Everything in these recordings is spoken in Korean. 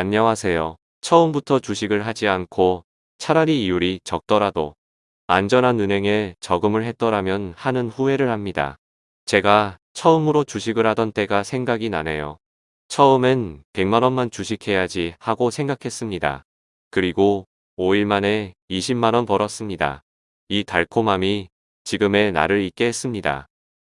안녕하세요. 처음부터 주식을 하지 않고 차라리 이율이 적더라도 안전한 은행에 저금을 했더라면 하는 후회를 합니다. 제가 처음으로 주식을 하던 때가 생각이 나네요. 처음엔 100만원만 주식해야지 하고 생각했습니다. 그리고 5일 만에 20만원 벌었습니다. 이 달콤함이 지금의 나를 있게 했습니다.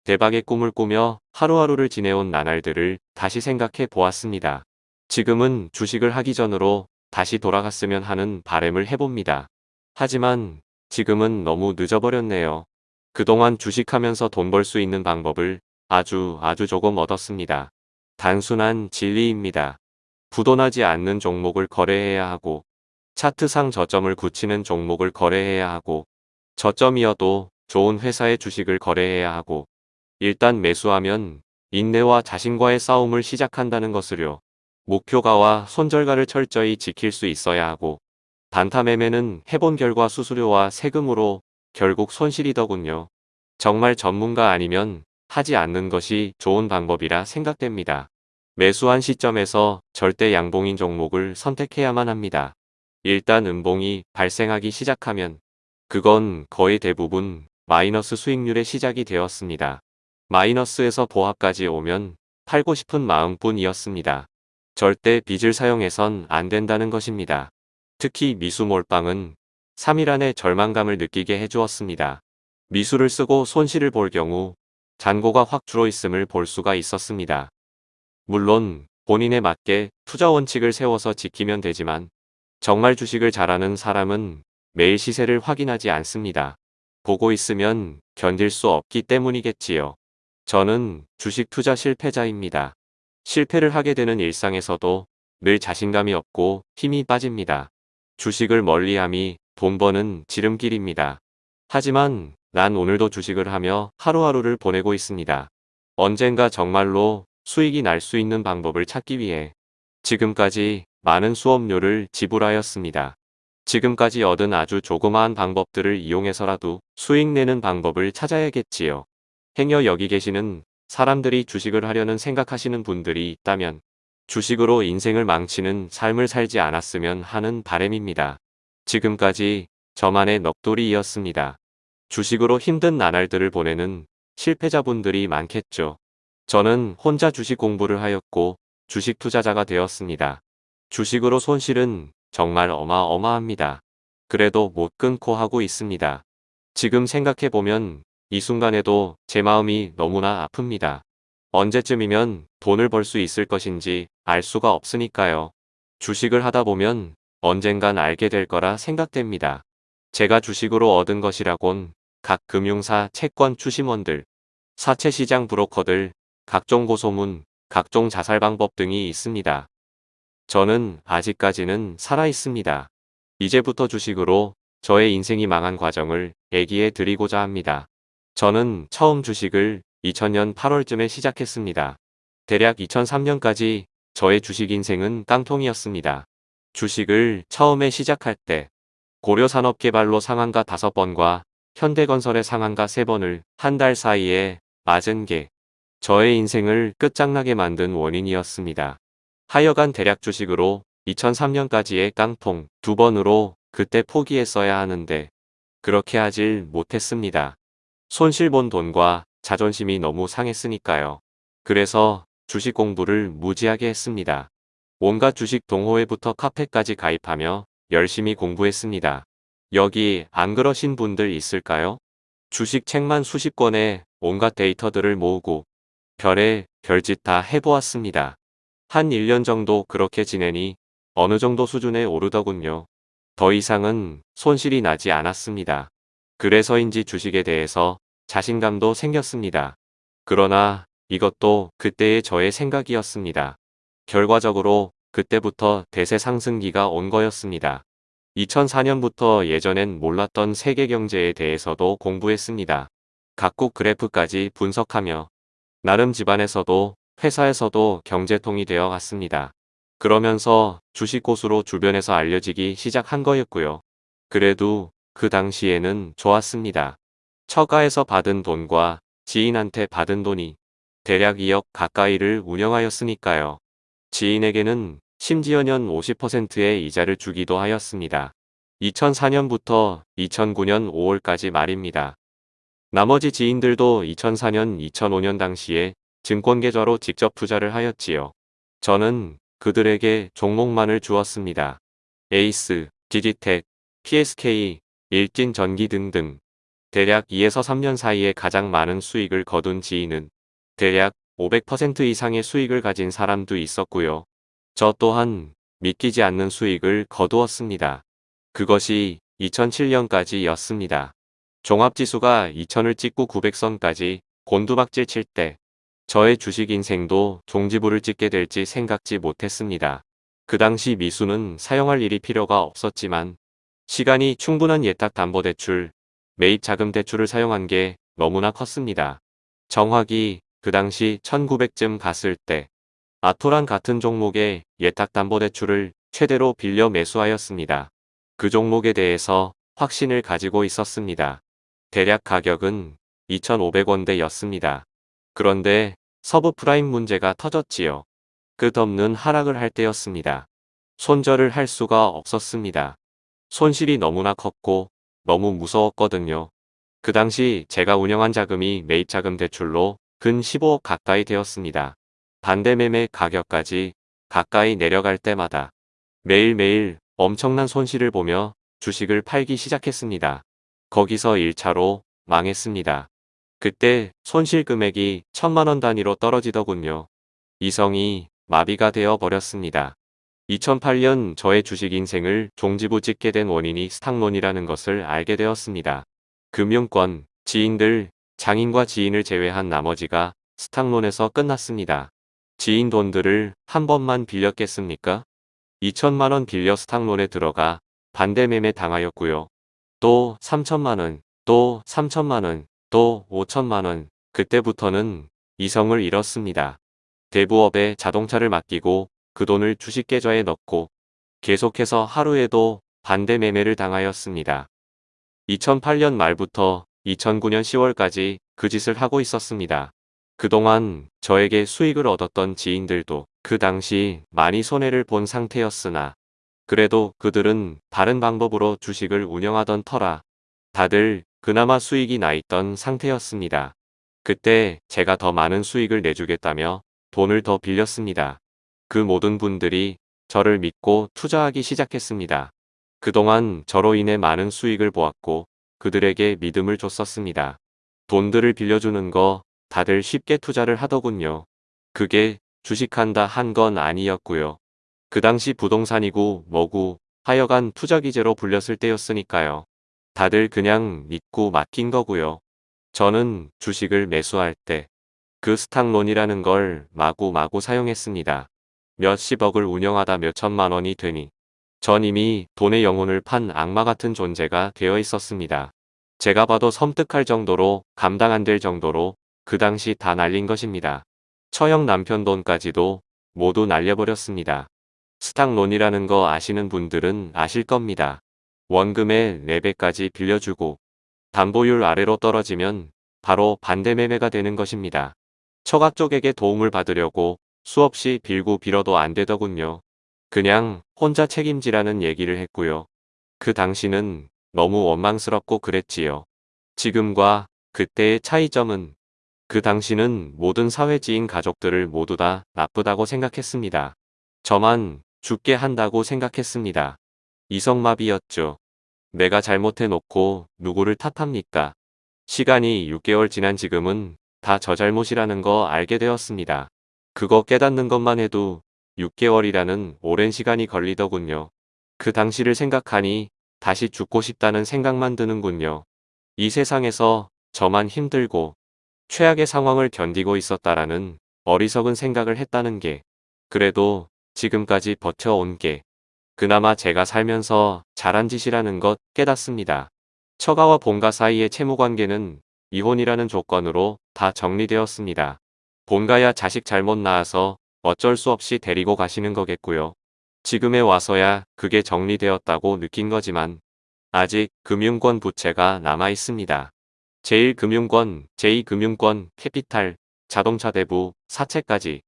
대박의 꿈을 꾸며 하루하루를 지내온 나날들을 다시 생각해 보았습니다. 지금은 주식을 하기 전으로 다시 돌아갔으면 하는 바램을 해봅니다. 하지만 지금은 너무 늦어버렸네요. 그동안 주식하면서 돈 벌 수 있는 방법을 아주 아주 조금 얻었습니다. 단순한 진리입니다. 부도나지 않는 종목을 거래해야 하고 차트상 저점을 굳히는 종목을 거래해야 하고 저점이어도 좋은 회사의 주식을 거래해야 하고 일단 매수하면 인내와 자신과의 싸움을 시작한다는 것을요. 목표가와 손절가를 철저히 지킬 수 있어야 하고 단타 매매는 해본 결과 수수료와 세금으로 결국 손실이더군요. 정말 전문가 아니면 하지 않는 것이 좋은 방법이라 생각됩니다. 매수한 시점에서 절대 양봉인 종목을 선택해야만 합니다. 일단 음봉이 발생하기 시작하면 그건 거의 대부분 마이너스 수익률의 시작이 되었습니다. 마이너스에서 보합까지 오면 팔고 싶은 마음뿐이었습니다. 절대 빚을 사용해선 안 된다는 것입니다. 특히 미수 몰빵은 3일 안에 절망감을 느끼게 해주었습니다. 미수를 쓰고 손실을 볼 경우 잔고가 확 줄어 있음을 볼 수가 있었습니다. 물론 본인에 맞게 투자 원칙을 세워서 지키면 되지만 정말 주식을 잘하는 사람은 매일 시세를 확인하지 않습니다. 보고 있으면 견딜 수 없기 때문이겠지요. 저는 주식 투자 실패자입니다. 실패를 하게 되는 일상에서도 늘 자신감이 없고 힘이 빠집니다. 주식을 멀리함이 돈 버는 지름길입니다. 하지만 난 오늘도 주식을 하며 하루하루를 보내고 있습니다. 언젠가 정말로 수익이 날 수 있는 방법을 찾기 위해 지금까지 많은 수업료를 지불하였습니다. 지금까지 얻은 아주 조그마한 방법들을 이용해서라도 수익 내는 방법을 찾아야겠지요. 행여 여기 계시는 사람들이 주식을 하려는 생각하시는 분들이 있다면 주식으로 인생을 망치는 삶을 살지 않았으면 하는 바램입니다. 지금까지 저만의 넋돌이이었습니다. 주식으로 힘든 나날들을 보내는 실패자분들이 많겠죠. 저는 혼자 주식 공부를 하였고 주식 투자자가 되었습니다. 주식으로 손실은 정말 어마어마합니다. 그래도 못 끊고 하고 있습니다. 지금 생각해보면 이 순간에도 제 마음이 너무나 아픕니다. 언제쯤이면 돈을 벌 수 있을 것인지 알 수가 없으니까요. 주식을 하다 보면 언젠간 알게 될 거라 생각됩니다. 제가 주식으로 얻은 것이라곤 각 금융사 채권 추심원들, 사채시장 브로커들, 각종 고소문, 각종 자살 방법 등이 있습니다. 저는 아직까지는 살아 있습니다. 이제부터 주식으로 저의 인생이 망한 과정을 얘기해 드리고자 합니다. 저는 처음 주식을 2000년 8월쯤에 시작했습니다. 대략 2003년까지 저의 주식 인생은 깡통이었습니다. 주식을 처음에 시작할 때 고려산업개발로 상한가 5번과 현대건설의 상한가 3번을 한 달 사이에 맞은 게 저의 인생을 끝장나게 만든 원인이었습니다. 하여간 대략 주식으로 2003년까지의 깡통 두 번으로 그때 포기했어야 하는데 그렇게 하질 못했습니다. 손실 본 돈과 자존심이 너무 상했으니까요. 그래서 주식 공부를 무지하게 했습니다. 온갖 주식 동호회부터 카페까지 가입하며 열심히 공부했습니다. 여기 안 그러신 분들 있을까요? 주식 책만 수십 권에 온갖 데이터들을 모으고 별의 별짓 다 해보았습니다. 한 1년 정도 그렇게 지내니 어느 정도 수준에 오르더군요. 더 이상은 손실이 나지 않았습니다. 그래서인지 주식에 대해서 자신감도 생겼습니다. 그러나 이것도 그때의 저의 생각이었습니다. 결과적으로 그때부터 대세 상승기가 온 거였습니다. 2004년부터 예전엔 몰랐던 세계 경제에 대해서도 공부했습니다. 각국 그래프까지 분석하며 나름 집안에서도 회사에서도 경제통이 되어 갔습니다. 그러면서 주식 고수로 주변에서 알려지기 시작한 거였고요. 그래도 그 당시에는 좋았습니다. 처가에서 받은 돈과 지인한테 받은 돈이 대략 2억 가까이를 운영하였으니까요. 지인에게는 심지어 년 50%의 이자를 주기도 하였습니다. 2004년부터 2009년 5월까지 말입니다. 나머지 지인들도 2004년 2005년 당시에 증권 계좌로 직접 투자를 하였지요. 저는 그들에게 종목만을 주었습니다. 에이스, 디지텍, PSK, 일진전기 등등. 대략 2에서 3년 사이에 가장 많은 수익을 거둔 지인은 대략 500% 이상의 수익을 가진 사람도 있었고요. 저 또한 믿기지 않는 수익을 거두었습니다. 그것이 2007년까지였습니다. 종합지수가 2000을 찍고 900선까지 곤두박질 칠 때 저의 주식 인생도 종지부를 찍게 될지 생각지 못했습니다. 그 당시 미수는 사용할 일이 필요가 없었지만 시간이 충분한 예탁담보대출, 매입 자금 대출을 사용한 게 너무나 컸습니다. 정확히 그 당시 1900쯤 갔을 때 아토란 같은 종목의 예탁담보대출을 최대로 빌려 매수하였습니다. 그 종목에 대해서 확신을 가지고 있었습니다. 대략 가격은 2,500원대였습니다. 그런데 서브 프라임 문제가 터졌지요. 끝없는 하락을 할 때였습니다. 손절을 할 수가 없었습니다. 손실이 너무나 컸고 너무 무서웠거든요. 그 당시 제가 운영한 자금이 매입자금 대출로 근 15억 가까이 되었습니다. 반대 매매 가격까지 가까이 내려갈 때마다 매일매일 엄청난 손실을 보며 주식을 팔기 시작했습니다. 거기서 1차로 망했습니다. 그때 손실 금액이 천만원 단위로 떨어지더군요. 이성이 마비가 되어 버렸습니다. 2008년 저의 주식 인생을 종지부 찍게 된 원인이 스탁론이라는 것을 알게 되었습니다. 금융권, 지인들, 장인과 지인을 제외한 나머지가 스탁론에서 끝났습니다. 지인 돈들을 한 번만 빌렸겠습니까? 2천만원 빌려 스탁론에 들어가 반대매매 당하였고요. 또 3천만원, 또 3천만원, 또 5천만원, 그때부터는 이성을 잃었습니다. 대부업에 자동차를 맡기고 그 돈을 주식 계좌에 넣고 계속해서 하루에도 반대 매매를 당하였습니다. 2008년 말부터 2009년 10월까지 그 짓을 하고 있었습니다. 그동안 저에게 수익을 얻었던 지인들도 그 당시 많이 손해를 본 상태였으나 그래도 그들은 다른 방법으로 주식을 운영하던 터라 다들 그나마 수익이 나 있던 상태였습니다. 그때 제가 더 많은 수익을 내주겠다며 돈을 더 빌렸습니다. 그 모든 분들이 저를 믿고 투자하기 시작했습니다. 그동안 저로 인해 많은 수익을 보았고 그들에게 믿음을 줬었습니다. 돈들을 빌려주는 거 다들 쉽게 투자를 하더군요. 그게 주식한다 한 건 아니었고요. 그 당시 부동산이고 뭐고 하여간 투자기재로 불렸을 때였으니까요. 다들 그냥 믿고 맡긴 거고요. 저는 주식을 매수할 때 그 스탁론이라는 걸 마구마구 사용했습니다. 몇십억을 운영하다 몇천만 원이 되니 전 이미 돈의 영혼을 판 악마 같은 존재가 되어 있었습니다. 제가 봐도 섬뜩할 정도로 감당 안 될 정도로 그 당시 다 날린 것입니다. 처형 남편 돈까지도 모두 날려버렸습니다. 스탁론이라는 거 아시는 분들은 아실 겁니다. 원금의 4배까지 빌려주고 담보율 아래로 떨어지면 바로 반대 매매가 되는 것입니다. 처가 쪽에게 도움을 받으려고 수없이 빌고 빌어도 안 되더군요. 그냥 혼자 책임지라는 얘기를 했고요. 그 당시는 너무 원망스럽고 그랬지요. 지금과 그때의 차이점은 그 당시는 모든 사회지인 가족들을 모두 다 나쁘다고 생각했습니다. 저만 죽게 한다고 생각했습니다. 이성마비였죠. 내가 잘못해놓고 누구를 탓합니까? 시간이 6개월 지난 지금은 다 저 잘못이라는 거 알게 되었습니다. 그거 깨닫는 것만 해도 6개월이라는 오랜 시간이 걸리더군요. 그 당시를 생각하니 다시 죽고 싶다는 생각만 드는군요. 이 세상에서 저만 힘들고 최악의 상황을 견디고 있었다라는 어리석은 생각을 했다는 게 그래도 지금까지 버텨온 게 그나마 제가 살면서 잘한 짓이라는 것 깨닫습니다. 처가와 본가 사이의 채무관계는 이혼이라는 조건으로 다 정리되었습니다. 본가야 자식 잘못 낳아서 어쩔 수 없이 데리고 가시는 거겠고요. 지금에 와서야 그게 정리되었다고 느낀 거지만 아직 금융권 부채가 남아 있습니다. 제1금융권, 제2금융권, 캐피탈, 자동차 대부, 사채까지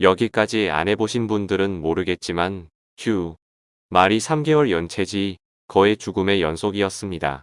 여기까지 안 해보신 분들은 모르겠지만 휴 말이 3개월 연체지 거의 죽음의 연속이었습니다.